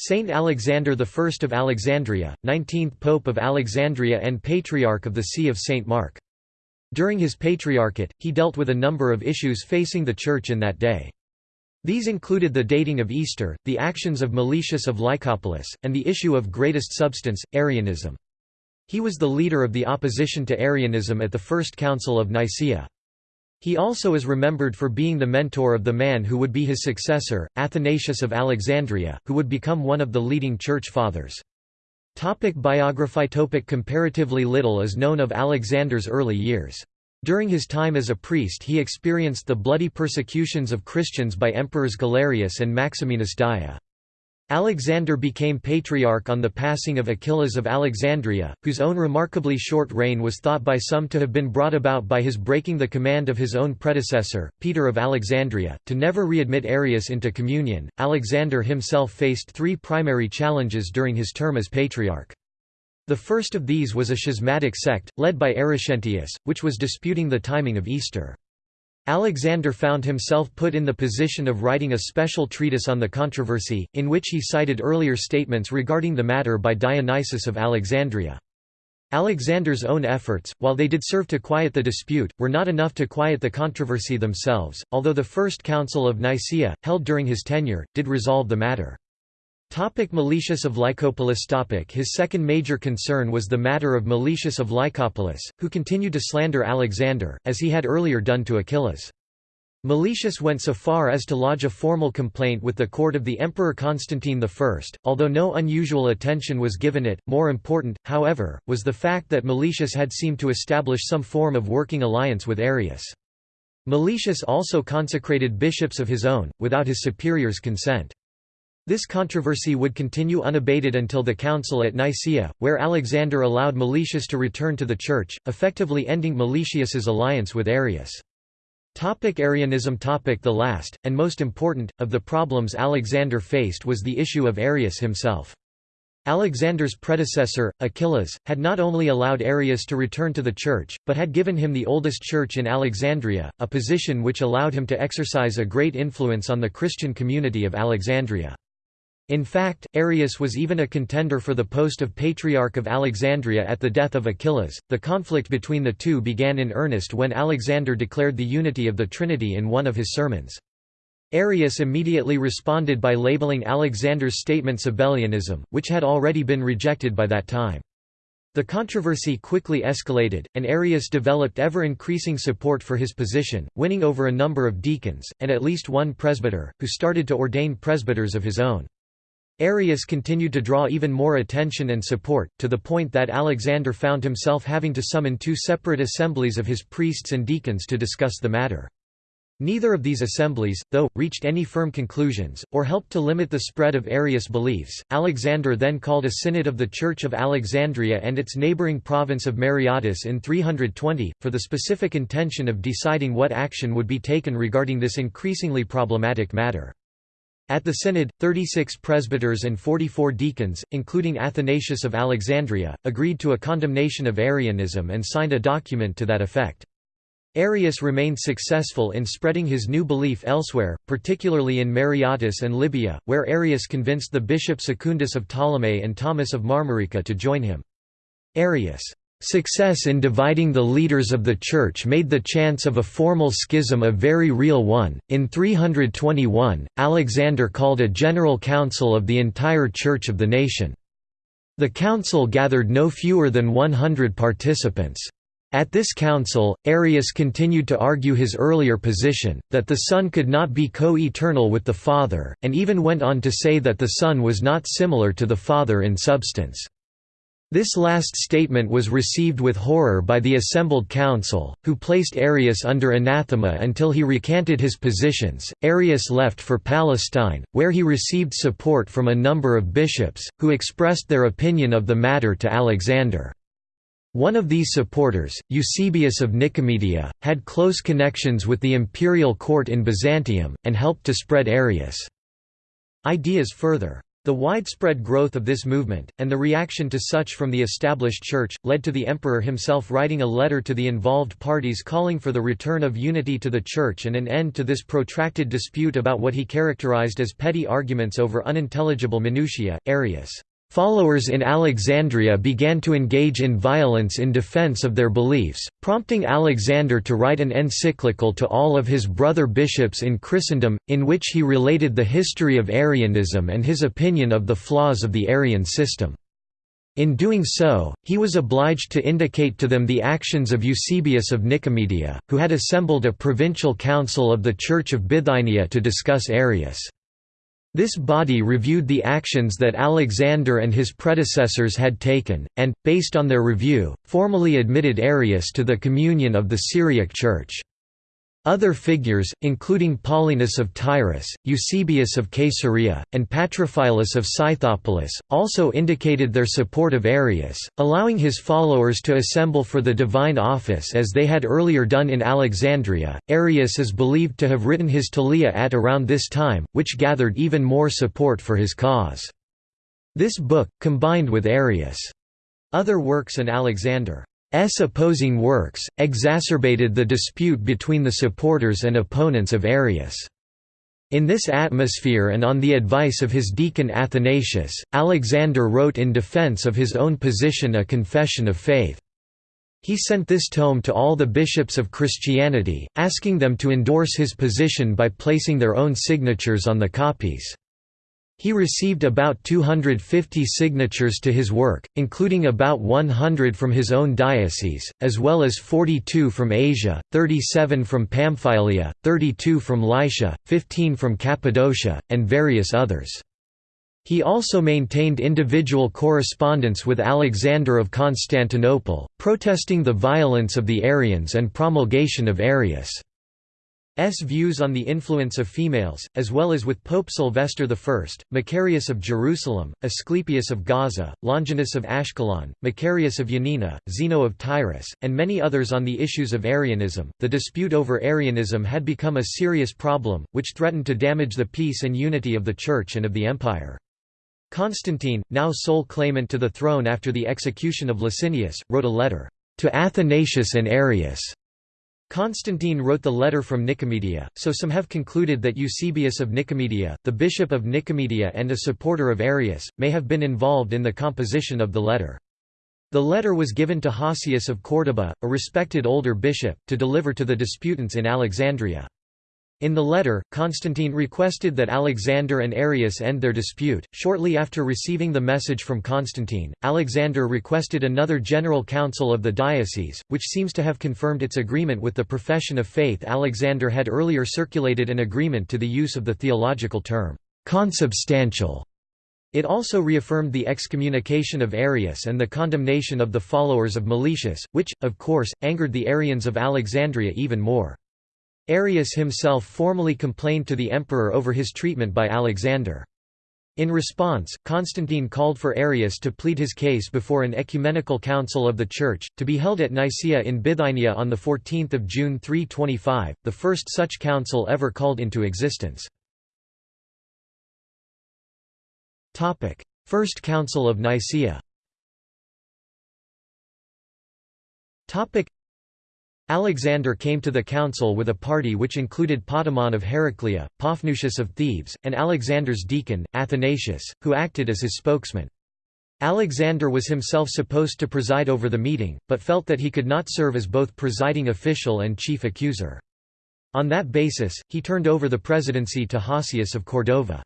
Saint Alexander I of Alexandria, 19th Pope of Alexandria and Patriarch of the See of St. Mark. During his patriarchate, he dealt with a number of issues facing the Church in that day. These included the dating of Easter, the actions of Meletius of Lycopolis, and the issue of greatest substance, Arianism. He was the leader of the opposition to Arianism at the First Council of Nicaea. He also is remembered for being the mentor of the man who would be his successor, Athanasius of Alexandria, who would become one of the leading church fathers. Topic biography topic Comparatively little is known of Alexander's early years. During his time as a priest he experienced the bloody persecutions of Christians by emperors Galerius and Maximinus Daia. Alexander became patriarch on the passing of Achillas of Alexandria, whose own remarkably short reign was thought by some to have been brought about by his breaking the command of his own predecessor, Peter of Alexandria, to never readmit Arius into communion. Alexander himself faced three primary challenges during his term as patriarch. The first of these was a schismatic sect, led by Crescentius, which was disputing the timing of Easter. Alexander found himself put in the position of writing a special treatise on the controversy, in which he cited earlier statements regarding the matter by Dionysius of Alexandria. Alexander's own efforts, while they did serve to quiet the dispute, were not enough to quiet the controversy themselves, although the First Council of Nicaea, held during his tenure, did resolve the matter. Topic Meletius of Lycopolis topic His second major concern was the matter of Meletius of Lycopolis, who continued to slander Alexander, as he had earlier done to Achillas. Meletius went so far as to lodge a formal complaint with the court of the Emperor Constantine I, although no unusual attention was given it. More important, however, was the fact that Meletius had seemed to establish some form of working alliance with Arius. Meletius also consecrated bishops of his own, without his superiors' consent. This controversy would continue unabated until the council at Nicaea, where Alexander allowed Meletius to return to the church, effectively ending Meletius's alliance with Arius. Topic Arianism topic The last, and most important, of the problems Alexander faced was the issue of Arius himself. Alexander's predecessor, Achillas, had not only allowed Arius to return to the church, but had given him the oldest church in Alexandria, a position which allowed him to exercise a great influence on the Christian community of Alexandria. In fact, Arius was even a contender for the post of Patriarch of Alexandria at the death of Achillas. The conflict between the two began in earnest when Alexander declared the unity of the Trinity in one of his sermons. Arius immediately responded by labeling Alexander's statement Sabellianism, which had already been rejected by that time. The controversy quickly escalated, and Arius developed ever-increasing support for his position, winning over a number of deacons, and at least one presbyter, who started to ordain presbyters of his own. Arius continued to draw even more attention and support, to the point that Alexander found himself having to summon two separate assemblies of his priests and deacons to discuss the matter. Neither of these assemblies, though, reached any firm conclusions, or helped to limit the spread of Arius beliefs. Alexander then called a synod of the Church of Alexandria and its neighboring province of Mareotis in 320, for the specific intention of deciding what action would be taken regarding this increasingly problematic matter. At the synod, 36 presbyters and 44 deacons, including Athanasius of Alexandria, agreed to a condemnation of Arianism and signed a document to that effect. Arius remained successful in spreading his new belief elsewhere, particularly in Mareotis and Libya, where Arius convinced the bishop Secundus of Ptolemais and Theonas of Marmarica to join him. Arius' Success in dividing the leaders of the Church made the chance of a formal schism a very real one. In 321, Alexander called a general council of the entire Church of the nation. The council gathered no fewer than 100 participants. At this council, Arius continued to argue his earlier position, that the Son could not be co-eternal with the Father, and even went on to say that the Son was not similar to the Father in substance. This last statement was received with horror by the assembled council, who placed Arius under anathema until he recanted his positions. Arius left for Palestine, where he received support from a number of bishops, who expressed their opinion of the matter to Alexander. One of these supporters, Eusebius of Nicomedia, had close connections with the imperial court in Byzantium, and helped to spread Arius' ideas further. The widespread growth of this movement, and the reaction to such from the established church, led to the emperor himself writing a letter to the involved parties calling for the return of unity to the church and an end to this protracted dispute about what he characterized as petty arguments over unintelligible minutiae. Arius Followers in Alexandria began to engage in violence in defense of their beliefs, prompting Alexander to write an encyclical to all of his brother bishops in Christendom, in which he related the history of Arianism and his opinion of the flaws of the Arian system. In doing so, he was obliged to indicate to them the actions of Eusebius of Nicomedia, who had assembled a provincial council of the Church of Bithynia to discuss Arius. This body reviewed the actions that Alexander and his predecessors had taken, and, based on their review, formally admitted Arius to the communion of the Syriac Church. Other figures, including Paulinus of Tyrus, Eusebius of Caesarea, and Patrophilus of Scythopolis, also indicated their support of Arius, allowing his followers to assemble for the divine office as they had earlier done in Alexandria. Arius is believed to have written his Thalia at around this time, which gathered even more support for his cause. This book, combined with Arius' other works and Alexander S opposing works, exacerbated the dispute between the supporters and opponents of Arius. In this atmosphere and on the advice of his deacon Athanasius, Alexander wrote in defense of his own position a confession of faith. He sent this tome to all the bishops of Christianity, asking them to endorse his position by placing their own signatures on the copies. He received about 250 signatures to his work, including about 100 from his own diocese, as well as 42 from Asia, 37 from Pamphylia, 32 from Lycia, 15 from Cappadocia, and various others. He also maintained individual correspondence with Alexander of Constantinople, protesting the violence of the Arians and promulgation of Arius' views on the influence of females, as well as with Pope Sylvester I, Macarius of Jerusalem, Asclepius of Gaza, Longinus of Ashkelon, Macarius of Yanina, Zeno of Tyrus, and many others on the issues of Arianism. The dispute over Arianism had become a serious problem, which threatened to damage the peace and unity of the Church and of the Empire. Constantine, now sole claimant to the throne after the execution of Licinius, wrote a letter to Athanasius and Arius Constantine wrote the letter from Nicomedia, so some have concluded that Eusebius of Nicomedia, the bishop of Nicomedia and a supporter of Arius, may have been involved in the composition of the letter. The letter was given to Hosius of Córdoba, a respected older bishop, to deliver to the disputants in Alexandria. In the letter, Constantine requested that Alexander and Arius end their dispute. Shortly after receiving the message from Constantine, Alexander requested another general council of the diocese, which seems to have confirmed its agreement with the profession of faith. Alexander had earlier circulated an agreement to the use of the theological term, consubstantial. It also reaffirmed the excommunication of Arius and the condemnation of the followers of Meletius, which, of course, angered the Arians of Alexandria even more. Arius himself formally complained to the emperor over his treatment by Alexander. In response, Constantine called for Arius to plead his case before an ecumenical council of the Church, to be held at Nicaea in Bithynia on 14 June 325, the first such council ever called into existence. First Council of Nicaea Alexander came to the council with a party which included Potamon of Heraclea, Paphnutius of Thebes, and Alexander's deacon, Athanasius, who acted as his spokesman. Alexander was himself supposed to preside over the meeting, but felt that he could not serve as both presiding official and chief accuser. On that basis, he turned over the presidency to Hosius of Cordova.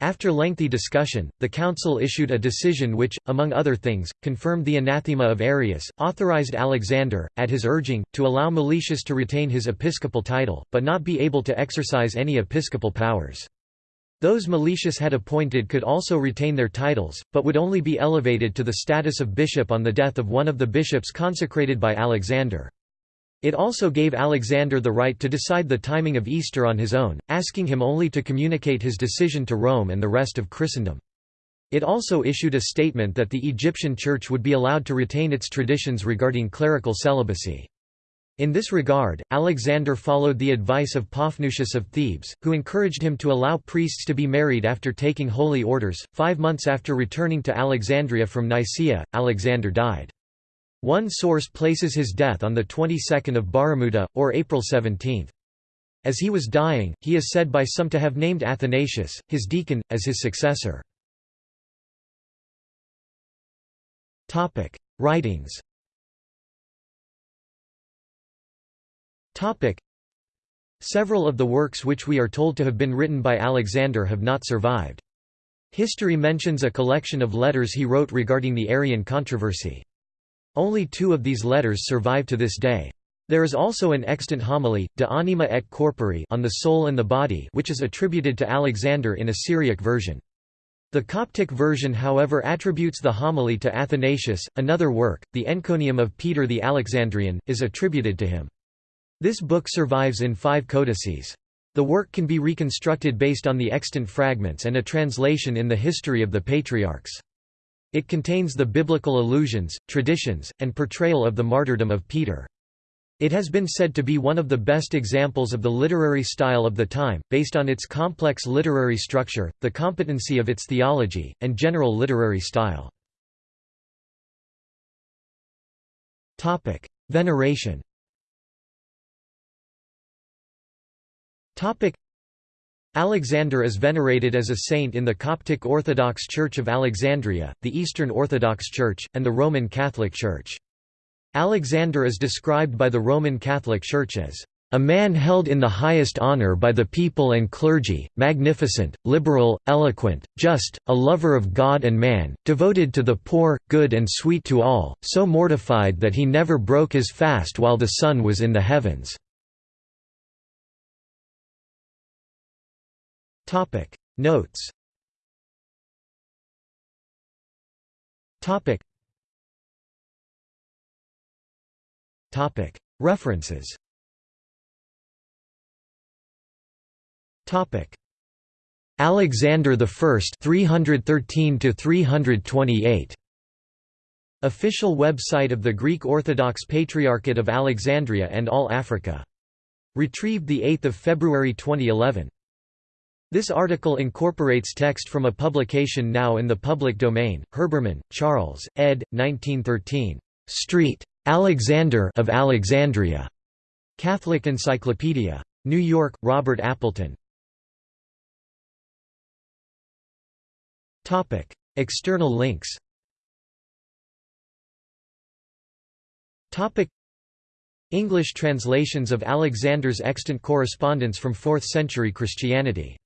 After lengthy discussion, the council issued a decision which, among other things, confirmed the anathema of Arius, authorized Alexander, at his urging, to allow Meletius to retain his episcopal title, but not be able to exercise any episcopal powers. Those Meletius had appointed could also retain their titles, but would only be elevated to the status of bishop on the death of one of the bishops consecrated by Alexander. It also gave Alexander the right to decide the timing of Easter on his own, asking him only to communicate his decision to Rome and the rest of Christendom. It also issued a statement that the Egyptian Church would be allowed to retain its traditions regarding clerical celibacy. In this regard, Alexander followed the advice of Paphnutius of Thebes, who encouraged him to allow priests to be married after taking holy orders. Five months after returning to Alexandria from Nicaea, Alexander died. One source places his death on the 22nd of Baramuda, or April 17. As he was dying, he is said by some to have named Athanasius, his deacon, as his successor. Writings. Several of the works which we are told to have been written by Alexander have not survived. History mentions a collection of letters he wrote regarding the Arian controversy. Only two of these letters survive to this day. There is also an extant homily, De Anima et Corpore on the soul and the body which is attributed to Alexander in a Syriac version. The Coptic version however attributes the homily to Athanasius. Another work, the Encomium of Peter the Alexandrian, is attributed to him. This book survives in five codices. The work can be reconstructed based on the extant fragments and a translation in the history of the patriarchs. It contains the biblical allusions, traditions, and portrayal of the martyrdom of Peter. It has been said to be one of the best examples of the literary style of the time, based on its complex literary structure, the competency of its theology, and general literary style. Veneration Alexander is venerated as a saint in the Coptic Orthodox Church of Alexandria, the Eastern Orthodox Church, and the Roman Catholic Church. Alexander is described by the Roman Catholic Church as a man held in the highest honor by the people and clergy, magnificent, liberal, eloquent, just, a lover of God and man, devoted to the poor, good and sweet to all, so mortified that he never broke his fast while the sun was in the heavens." Topic. Notes. Topic. Topic. References. Topic. Alexander I 313 to 328 Official website of the Greek Orthodox Patriarchate of Alexandria and All Africa. Retrieved 8 February 2011. This article incorporates text from a publication now in the public domain, Herbermann, Charles, ed. 1913. Street. Alexander of Alexandria. Catholic Encyclopedia. New York, Robert Appleton. Topic: External links Topic: English translations of Alexander's extant correspondence from 4th century Christianity